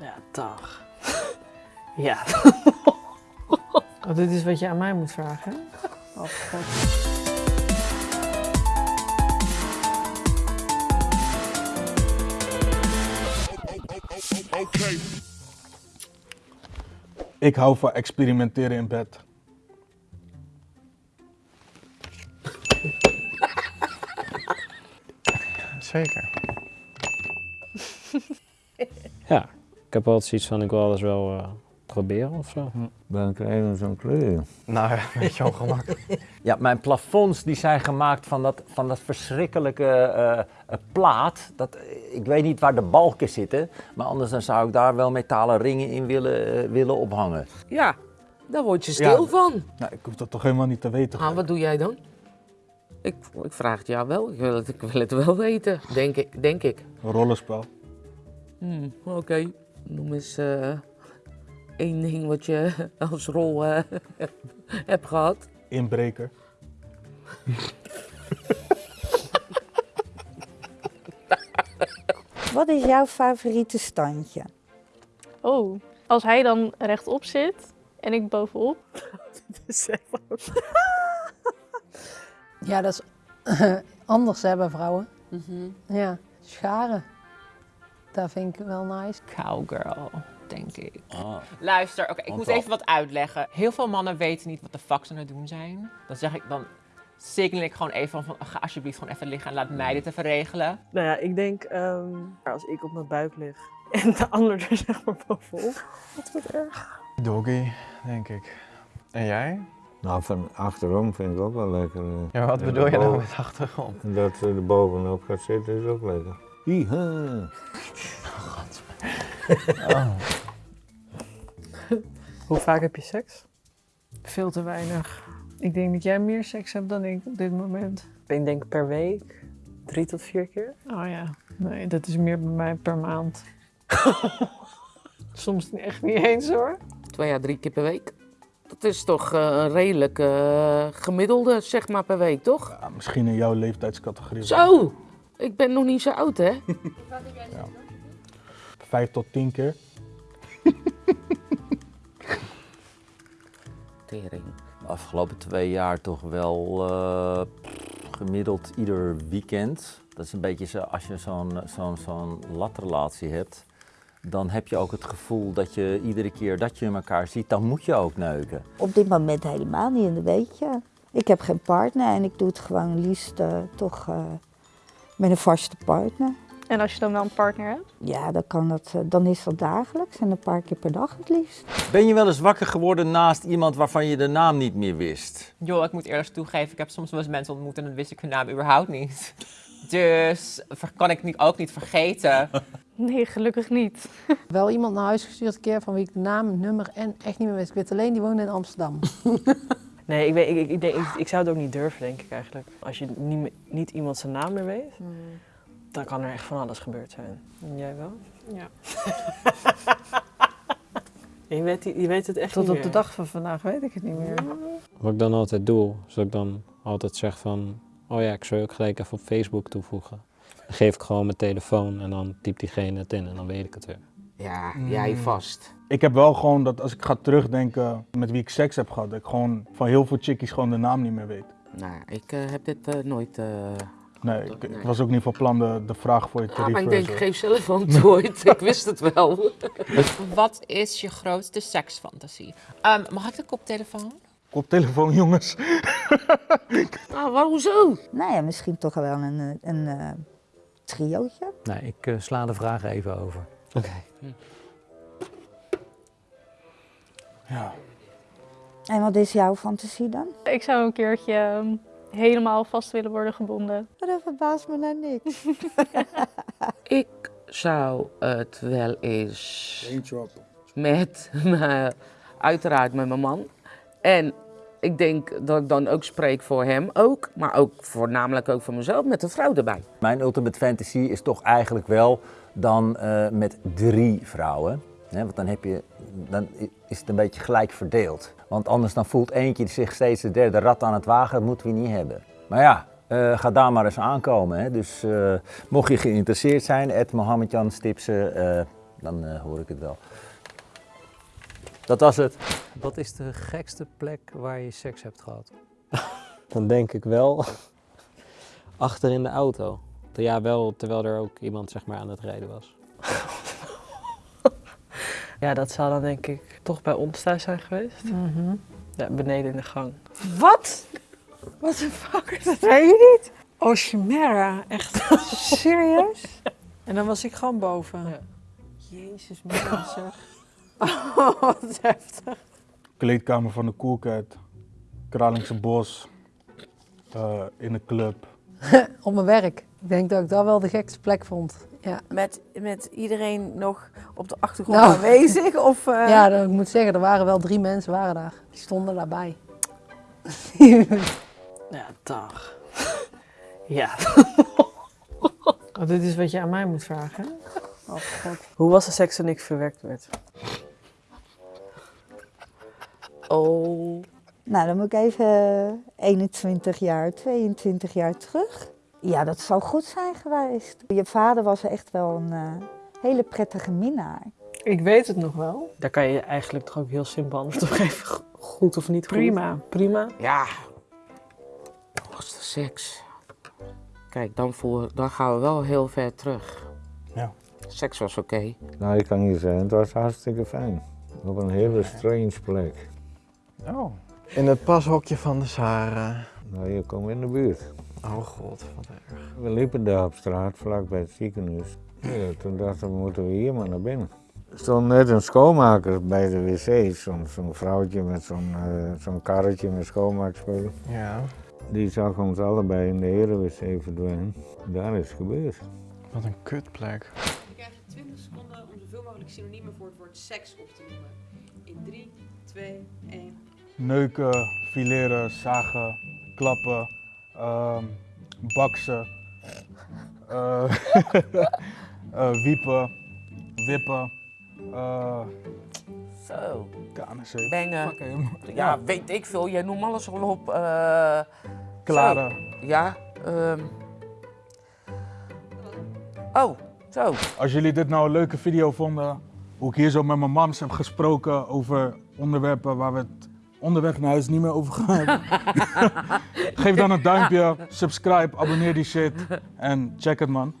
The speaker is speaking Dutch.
Ja, dag. ja. oh, dit is wat je aan mij moet vragen, hè? Oh, god. Ik hou van experimenteren in bed. Zeker. ja, ik heb altijd zoiets van, ik wil alles wel eh, proberen of zo. Dan krijgen we zo'n kleur. Nou ja, een beetje ongemakkelijk. Ja, mijn plafonds die zijn gemaakt van dat, van dat verschrikkelijke eh, eh, plaat. Dat, ik weet niet waar de balken zitten, maar anders dan zou ik daar wel metalen ringen in willen, willen ophangen. Ja, daar word je stil Ja. van. Nou, ik hoef dat toch helemaal niet te weten. Ah, wat doe jij dan? Ik, ik vraag het jou wel. Ik wil het, ik wil het wel weten, denk ik. Denk ik. Een rollenspel. Hmm, Oké, noem eens eh, één ding wat je als rol eh, hebt gehad. Inbreker. Wat is jouw favoriete standje? Oh, als hij dan rechtop zit en ik bovenop. Ja, dat is anders hè, bij vrouwen. Ja, scharen. Dat vind ik wel nice. Cowgirl, denk ik. Ah. Luister, oké, ik Want moet even wat uitleggen. Heel veel mannen weten niet wat de fuck ze aan het doen zijn. Dan zeg ik, dan signal ik gewoon even van, ga alsjeblieft gewoon even liggen en laat mij dit even regelen. Nou ja, ik denk ehm, als ik op mijn buik lig en de ander er zeg maar bovenop. Wat wordt erg. Doggy, denk ik. En jij? Nou, van achterom vind ik ook wel lekker. eh. Ja, wat bedoel je nou met achterom? Dat ze er bovenop gaat zitten is ook lekker. Hiha. Hoe vaak heb je seks? Veel te weinig. Ik denk dat jij meer seks hebt dan ik op dit moment. Ik denk per week drie tot vier keer. Oh ja, nee, dat is meer bij mij per maand. Soms echt niet eens hoor. Twee à drie keer per week. Dat is toch eh, een redelijk eh, gemiddelde, zeg maar, per week, toch? Ja, misschien in jouw leeftijdscategorie. Zo! Ik ben nog niet zo oud, hè? Vijf tot tien keer. Tering. De afgelopen twee jaar toch wel eh, gemiddeld ieder weekend. Dat is een beetje zo, als je zo'n zo'n zo'n latrelatie hebt, dan heb je ook het gevoel dat je iedere keer dat je elkaar ziet, dan moet je ook neuken. Op dit moment helemaal niet, en dat weet je. Ik heb geen partner en ik doe het gewoon liefst eh, toch eh, met een vaste partner. En als je dan wel een partner hebt. Ja, dan, kan dat, eh, dan is dat dagelijks en een paar keer per dag het liefst. Ben je wel eens wakker geworden naast iemand waarvan je de naam niet meer wist? Joh, ik moet eerlijk toegeven, ik heb soms wel eens mensen ontmoet en dan wist ik hun naam überhaupt niet. Dus kan ik niet, ook niet vergeten. Nee, gelukkig niet. Wel iemand naar huis gestuurd een keer van wie ik de naam, nummer en echt niet meer wist. Ik weet alleen, die woonde in Amsterdam. Nee, ik, weet, ik, ik, ik, denk, ik, ik zou het ook niet durven, denk ik eigenlijk. Als je niet, niet iemand zijn naam meer weet, dan kan er echt van alles gebeurd zijn. En jij wel? Ja. je, weet, je weet het echt Tot niet op meer. de dag van vandaag weet ik het niet meer. Wat ik dan altijd doe, is dat ik dan altijd zeg van... Oh ja, ik zou je ook gelijk even op Facebook toevoegen. Dan geef ik gewoon mijn telefoon en dan typt diegene het in en dan weet ik het weer. Ja, jij vast. Ik heb wel gewoon dat als ik ga terugdenken met wie ik seks heb gehad, dat ik gewoon van heel veel chickies gewoon de naam niet meer weet. Nou, ik eh, heb dit eh, nooit... eh, Nee, ik, ik was ook niet van plan de, de vraag voor je te Ah, maar ik denk, reversen. geef zelf antwoord. ik wist het wel. Wat is je grootste seksfantasie? Ehm, mag ik de koptelefoon? Koptelefoon, jongens. Ah, waarom zo? Nou ja, misschien toch wel een, eh, een eh, triootje. Nee, ik eh, sla de vraag even over. Oké. Ja. En wat is jouw fantasie dan? Ik zou een keertje ehm, helemaal vast willen worden gebonden. Dat verbaast me nou niks. Ik zou het wel eens met, uiteraard met mijn man. En ik denk dat ik dan ook spreek voor hem ook, maar ook voornamelijk ook voor mezelf, met een vrouw erbij. Mijn ultimate fantasy is toch eigenlijk wel dan eh, met drie vrouwen. Hè, want dan, heb je, dan is het een beetje gelijk verdeeld. Want anders dan voelt eentje zich steeds de derde rat aan het wagen. Dat moeten we niet hebben. Maar ja, eh, ga daar maar eens aankomen. Hè. Dus eh, mocht je geïnteresseerd zijn, Ed Mohammedjan Stipsen. eh, dan hoor ik het wel. Dat was het. Wat is de gekste plek waar je seks hebt gehad? Dan denk ik wel achter in de auto. Ja, wel terwijl er ook iemand zeg maar aan het rijden was. Ja, dat zou dan denk ik toch bij ons thuis zijn geweest. Mhm. Ja, beneden in de gang. Wat? Wat de fuck? Dat weet je niet? Oh, Chimera. Echt serieus? En dan was ik gewoon boven. Jezus, man, zeg. Oh, wat heftig. Kleedkamer van de Coolcat, Kralingse Bos, eh, in de club. Op mijn werk. Ik denk dat ik dat wel de gekste plek vond. Ja, Met, met iedereen nog op de achtergrond Nou. aanwezig? Of, eh, ja dat, ik moet zeggen, er waren wel drie mensen waren daar. Die stonden daarbij. Ja, dag. Ja. Oh, dit is wat je aan mij moet vragen. Oh, God. Hoe was de seks toen ik verwekt werd? Oh. Nou, dan moet ik even 21 jaar, 22 jaar terug. Ja, dat zou goed zijn geweest. Je vader was echt wel een eh, hele prettige minnaar. Ik weet het nog wel. Daar kan je eigenlijk toch ook heel simpel antwoord op geven. Goed of niet goed? Prima. Prima. Ja. Was de seks. Kijk, dan, voor, dan gaan we wel heel ver terug. Ja. Seks was oké. Nou, ik kan je zeggen, het was hartstikke fijn. Op een hele strange plek. Oh. In het pashokje van de Sahara. Nou, je komt in de buurt. Oh god, wat erg. We liepen daar op straat, vlak bij het ziekenhuis. Ja, toen dachten we, moeten we hier maar naar binnen. Er stond net een schoonmaker bij de wc, zo'n zo'n vrouwtje met zo'n eh, zo'n karretje met schoonmaakspullen. Ja. Die zag ons allebei in de hele wc verdwijnen. Daar is het gebeurd. Wat een kutplek. Je krijgt 20 seconden om zoveel mogelijk synoniemen voor het woord seks op te noemen. In 3, 2, 1. Neuken, fileren, zagen, klappen, ehm, baksen, eh, eh, wiepen, wippen, eh Zo. KNC. Bengen. Ja, weet ik veel. Jij noemt alles al op. Klaren. zo. Ja. ehm. Oh, zo. Als jullie dit nou een leuke video vonden, hoe ik hier zo met mijn mams heb gesproken over onderwerpen waar we het onderweg naar huis niet meer over gaan hebben. Geef dan een duimpje, subscribe, abonneer die shit en check het man.